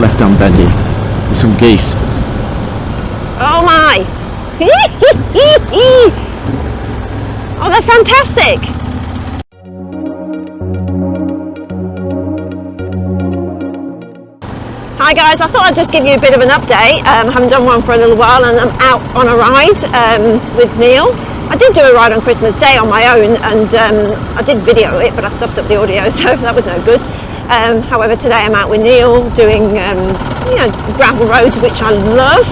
Left arm bendy. There's some geese. Oh my! oh, they're fantastic! Hi guys, I thought I'd just give you a bit of an update. Um, I haven't done one for a little while and I'm out on a ride um, with Neil. I did do a ride on Christmas Day on my own and um, I did video it but I stuffed up the audio so that was no good. Um, however today I'm out with Neil doing um, you know gravel roads which I love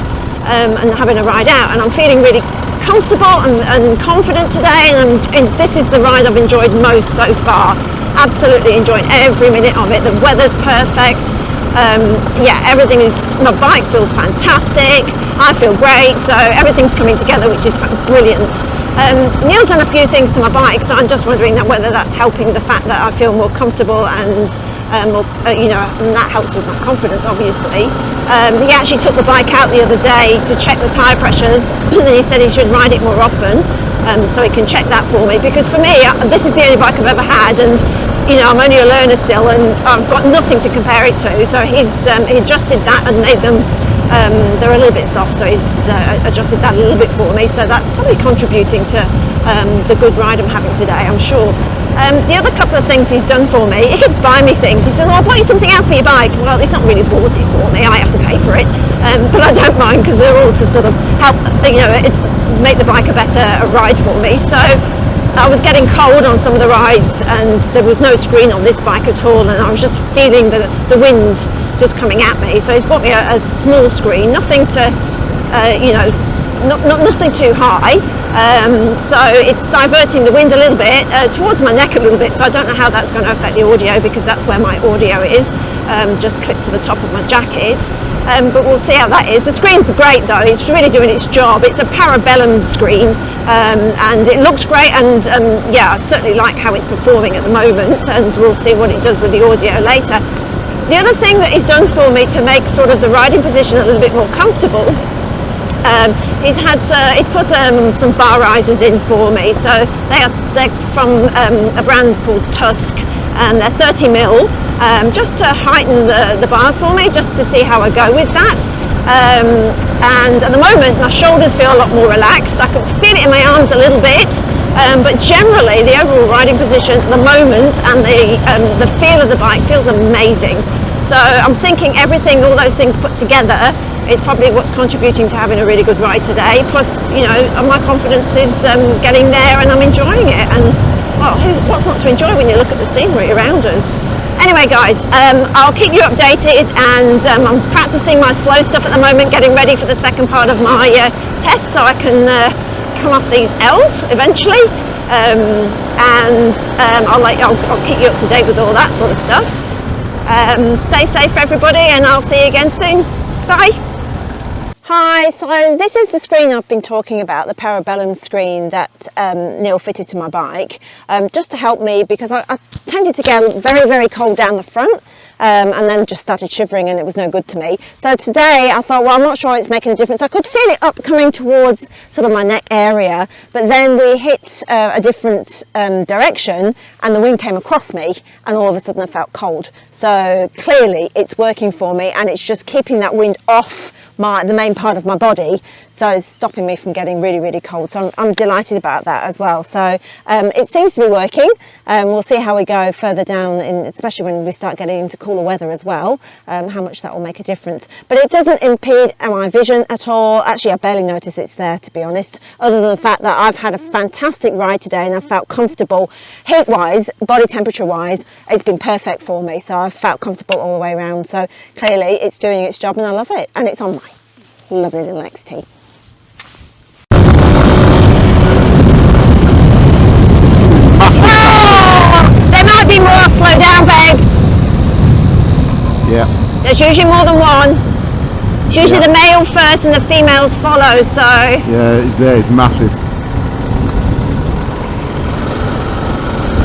um, and having a ride out and I'm feeling really comfortable and, and confident today and, and this is the ride I've enjoyed most so far. Absolutely enjoying every minute of it. The weather's perfect um, yeah, everything is, my bike feels fantastic, I feel great, so everything's coming together, which is brilliant. Um, Neil's done a few things to my bike, so I'm just wondering that whether that's helping the fact that I feel more comfortable and um, uh, you know, and that helps with my confidence, obviously. Um, he actually took the bike out the other day to check the tyre pressures, and he said he should ride it more often, um, so he can check that for me. Because for me, uh, this is the only bike I've ever had, and you know, I'm only a learner still and I've got nothing to compare it to. So he's um, he adjusted that and made them, um, they're a little bit soft, so he's uh, adjusted that a little bit for me. So that's probably contributing to um, the good ride I'm having today, I'm sure. Um, the other couple of things he's done for me, he keeps buying me things. He said, well, I'll buy you something else for your bike. Well, he's not really bought it for me. I have to pay for it. Um, but I don't mind because they're all to sort of help, you know, it, make the bike a better ride for me. So I was getting cold on some of the rides and there was no screen on this bike at all and I was just feeling the, the wind just coming at me. So he's bought me a, a small screen, nothing to, uh, you know, not, not, nothing too high. Um, so it's diverting the wind a little bit uh, towards my neck a little bit. So I don't know how that's going to affect the audio because that's where my audio is, um, just clipped to the top of my jacket. Um, but we'll see how that is. The screen's great though. It's really doing its job. It's a parabellum screen um, and it looks great. And um, yeah, I certainly like how it's performing at the moment. And we'll see what it does with the audio later. The other thing that he's done for me to make sort of the riding position a little bit more comfortable um, he's had uh, he's put um, some bar risers in for me. So they are they're from um, a brand called Tusk and they're 30 mil um, just to heighten the, the bars for me just to see how I go with that. Um, and at the moment my shoulders feel a lot more relaxed. I can feel it in my arms a little bit um, but generally the overall riding position at the moment and the the feel of the bike feels amazing so I'm thinking everything all those things put together is probably what's contributing to having a really good ride today. Plus, you know, my confidence is um, getting there and I'm enjoying it. And well, what's not to enjoy when you look at the scenery around us? Anyway, guys, um, I'll keep you updated and um, I'm practicing my slow stuff at the moment, getting ready for the second part of my uh, test so I can uh, come off these L's eventually. Um, and um, I'll, I'll, I'll keep you up to date with all that sort of stuff. Um, stay safe everybody and I'll see you again soon. Bye. Hi, so this is the screen I've been talking about, the Parabellum screen that um, Neil fitted to my bike, um, just to help me because I, I, tended to get very, very cold down the front um, and then just started shivering and it was no good to me. So today I thought, well, I'm not sure it's making a difference. I could feel it up coming towards sort of my neck area, but then we hit uh, a different um, direction and the wind came across me and all of a sudden I felt cold. So clearly it's working for me and it's just keeping that wind off my the main part of my body. So it's stopping me from getting really really cold. So I'm, I'm delighted about that as well. So um, it seems to be working. And um, we'll see how we go further down in especially when we start getting into cooler weather as well um, how much that will make a difference. But it doesn't impede my vision at all. Actually I barely notice it's there to be honest other than the fact that I've had a fantastic ride today and I felt comfortable. Heat wise body temperature wise it's been perfect for me. So I've felt comfortable all the way around. So clearly it's doing its job and I love it. And it's on lovely little XT. Oh, ah, there might be more, slow down babe. Yeah. There's usually more than one. It's usually yeah. the male first and the females follow, so. Yeah, it's there, it's massive.